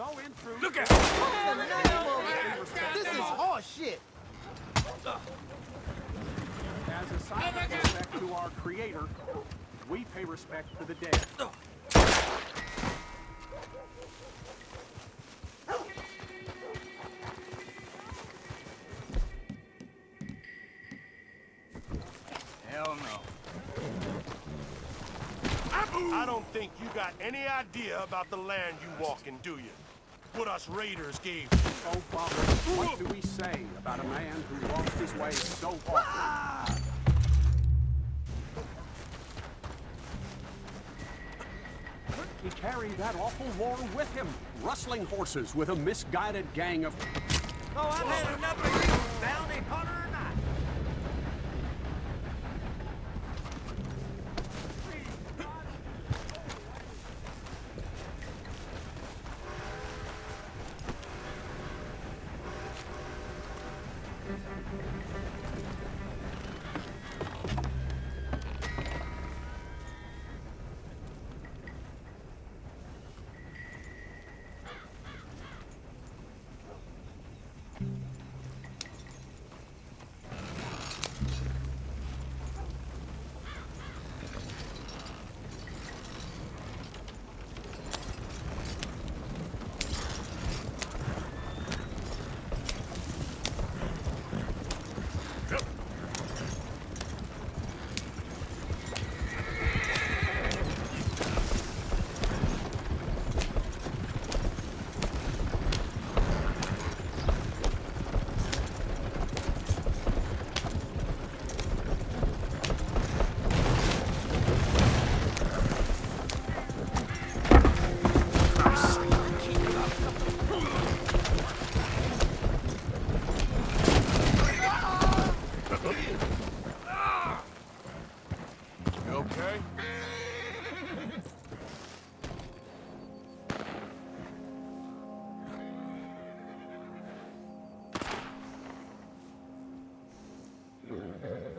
no intrusion. Look at This is horseshit. As a sign of respect to our creator, we pay respect to the dead. Hell no. I don't think you got any idea about the land you walk in, do you? What us raiders gave you. Oh, Father, what do we say about a man who lost his way so often? He carried that awful war with him, rustling horses with a misguided gang of... Oh, I've had enough of you, bounty hunter and I. You okay?